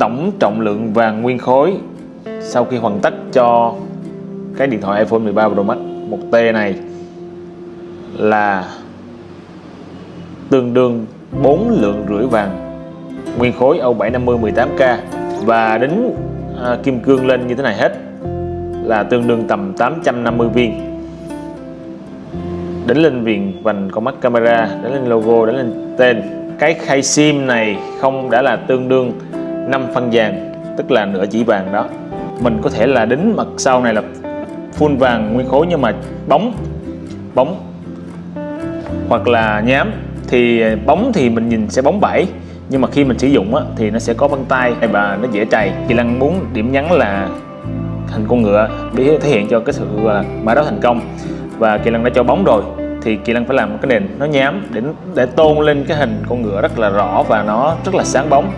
tổng trọng lượng vàng nguyên khối. Sau khi hoàn tất cho cái điện thoại iPhone 13 Pro Max 1T này là tương đương 4 lượng rưỡi vàng. Nguyên khối Âu 750 18K và đính à, kim cương lên như thế này hết là tương đương tầm 850 viên. Đính lên viền vành con mắt camera đính lên logo đính lên tên. Cái khay sim này không đã là tương đương 5 phân vàng tức là nửa chỉ vàng đó. Mình có thể là đính mặt sau này là full vàng nguyên khối nhưng mà bóng bóng. Hoặc là nhám thì bóng thì mình nhìn sẽ bóng bẩy nhưng mà khi mình sử dụng á, thì nó sẽ có vân tay và nó dễ trầy Kỳ Lăng muốn điểm nhấn là hình con ngựa để thể hiện cho cái sự à, mã đấu thành công. Và Kỳ Lăng đã cho bóng rồi thì Kỳ Lăng phải làm một cái nền nó nhám để để tôn lên cái hình con ngựa rất là rõ và nó rất là sáng bóng.